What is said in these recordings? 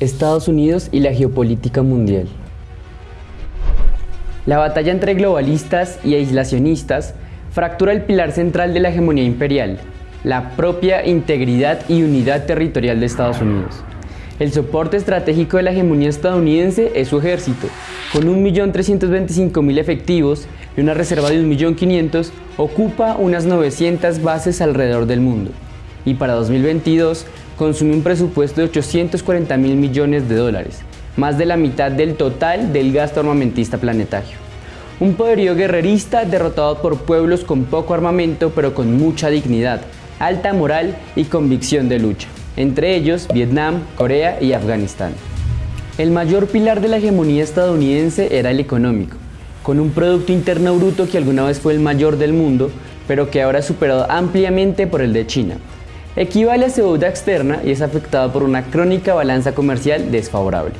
Estados Unidos y la geopolítica mundial. La batalla entre globalistas y aislacionistas fractura el pilar central de la hegemonía imperial, la propia integridad y unidad territorial de Estados Unidos. El soporte estratégico de la hegemonía estadounidense es su ejército, con 1.325.000 efectivos y una reserva de 1.500.000, ocupa unas 900 bases alrededor del mundo. Y para 2022 consume un presupuesto de 840 mil millones de dólares, más de la mitad del total del gasto armamentista planetario. Un poderío guerrerista derrotado por pueblos con poco armamento pero con mucha dignidad, alta moral y convicción de lucha, entre ellos Vietnam, Corea y Afganistán. El mayor pilar de la hegemonía estadounidense era el económico, con un Producto Interno Bruto que alguna vez fue el mayor del mundo, pero que ahora es superado ampliamente por el de China, equivale a su deuda externa y es afectado por una crónica balanza comercial desfavorable.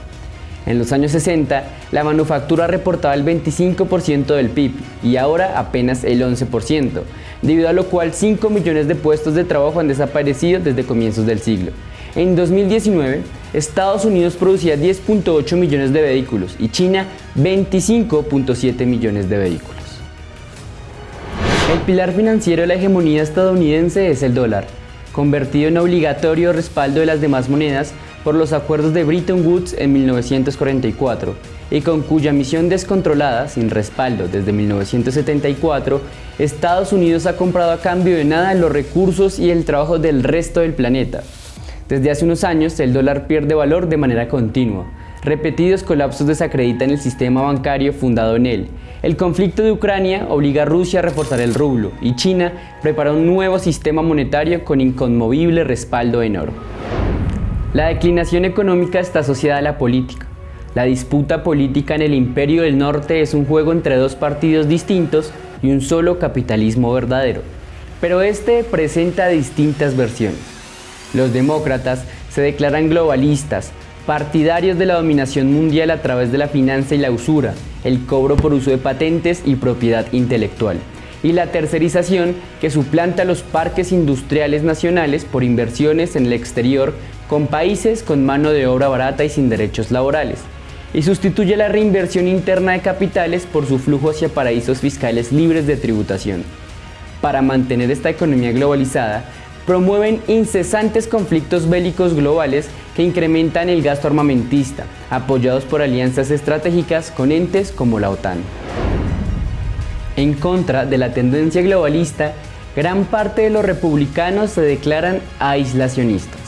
En los años 60, la manufactura reportaba el 25% del PIB y ahora apenas el 11%, debido a lo cual 5 millones de puestos de trabajo han desaparecido desde comienzos del siglo. En 2019, Estados Unidos producía 10.8 millones de vehículos y China 25.7 millones de vehículos. El pilar financiero de la hegemonía estadounidense es el dólar, convertido en obligatorio respaldo de las demás monedas por los acuerdos de Bretton Woods en 1944 y con cuya misión descontrolada, sin respaldo desde 1974, Estados Unidos ha comprado a cambio de nada los recursos y el trabajo del resto del planeta. Desde hace unos años el dólar pierde valor de manera continua, Repetidos colapsos desacreditan el sistema bancario fundado en él. El conflicto de Ucrania obliga a Rusia a reforzar el rublo y China prepara un nuevo sistema monetario con inconmovible respaldo en oro. La declinación económica está asociada a la política. La disputa política en el imperio del norte es un juego entre dos partidos distintos y un solo capitalismo verdadero. Pero este presenta distintas versiones. Los demócratas se declaran globalistas, partidarios de la dominación mundial a través de la finanza y la usura, el cobro por uso de patentes y propiedad intelectual, y la tercerización que suplanta los parques industriales nacionales por inversiones en el exterior con países con mano de obra barata y sin derechos laborales, y sustituye la reinversión interna de capitales por su flujo hacia paraísos fiscales libres de tributación. Para mantener esta economía globalizada, promueven incesantes conflictos bélicos globales que incrementan el gasto armamentista, apoyados por alianzas estratégicas con entes como la OTAN. En contra de la tendencia globalista, gran parte de los republicanos se declaran aislacionistas,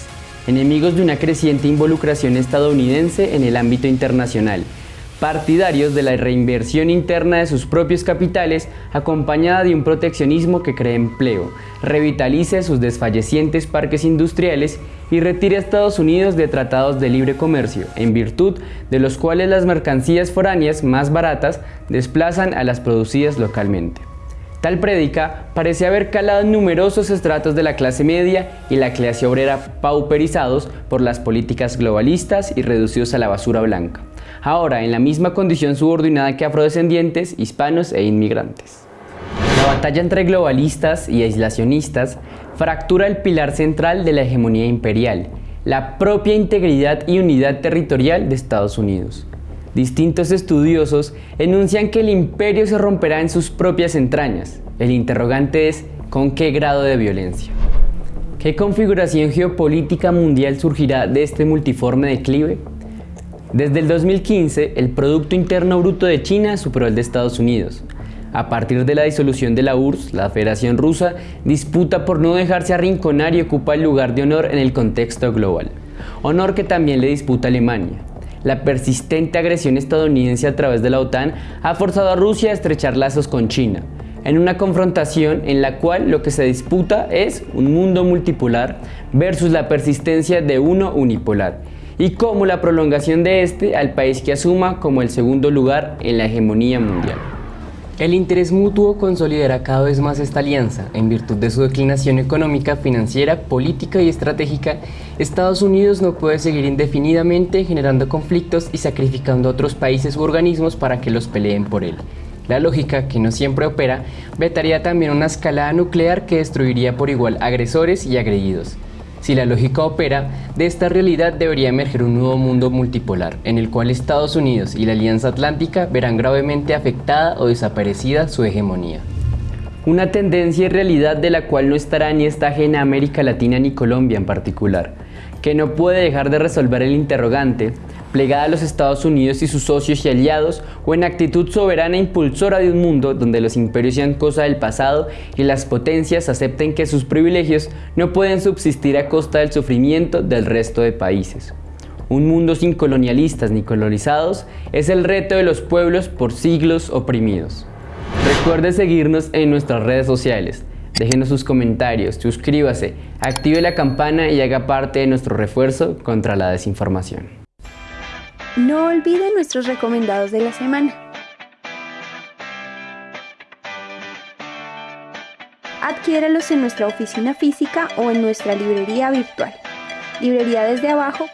enemigos de una creciente involucración estadounidense en el ámbito internacional, partidarios de la reinversión interna de sus propios capitales acompañada de un proteccionismo que cree empleo, revitalice sus desfallecientes parques industriales y retire a Estados Unidos de tratados de libre comercio, en virtud de los cuales las mercancías foráneas más baratas desplazan a las producidas localmente. Tal prédica parece haber calado numerosos estratos de la clase media y la clase obrera pauperizados por las políticas globalistas y reducidos a la basura blanca ahora en la misma condición subordinada que afrodescendientes, hispanos e inmigrantes. La batalla entre globalistas y aislacionistas fractura el pilar central de la hegemonía imperial, la propia integridad y unidad territorial de Estados Unidos. Distintos estudiosos enuncian que el imperio se romperá en sus propias entrañas. El interrogante es, ¿con qué grado de violencia? ¿Qué configuración geopolítica mundial surgirá de este multiforme declive? Desde el 2015, el Producto Interno Bruto de China superó el de Estados Unidos. A partir de la disolución de la URSS, la Federación Rusa disputa por no dejarse arrinconar y ocupa el lugar de honor en el contexto global. Honor que también le disputa Alemania. La persistente agresión estadounidense a través de la OTAN ha forzado a Rusia a estrechar lazos con China, en una confrontación en la cual lo que se disputa es un mundo multipolar versus la persistencia de uno unipolar y como la prolongación de este al país que asuma como el segundo lugar en la hegemonía mundial. El interés mutuo consolidará cada vez más esta alianza. En virtud de su declinación económica, financiera, política y estratégica, Estados Unidos no puede seguir indefinidamente generando conflictos y sacrificando a otros países u organismos para que los peleen por él. La lógica, que no siempre opera, vetaría también una escalada nuclear que destruiría por igual agresores y agredidos. Si la lógica opera, de esta realidad debería emerger un nuevo mundo multipolar, en el cual Estados Unidos y la Alianza Atlántica verán gravemente afectada o desaparecida su hegemonía. Una tendencia y realidad de la cual no estará ni está ajena América Latina ni Colombia en particular, que no puede dejar de resolver el interrogante, plegada a los Estados Unidos y sus socios y aliados, o en actitud soberana e impulsora de un mundo donde los imperios sean cosa del pasado y las potencias acepten que sus privilegios no pueden subsistir a costa del sufrimiento del resto de países. Un mundo sin colonialistas ni colonizados es el reto de los pueblos por siglos oprimidos. Recuerde seguirnos en nuestras redes sociales. Déjenos sus comentarios, suscríbase, active la campana y haga parte de nuestro refuerzo contra la desinformación. No olvide nuestros recomendados de la semana. Adquiéralos en nuestra oficina física o en nuestra librería virtual. Librería desde abajo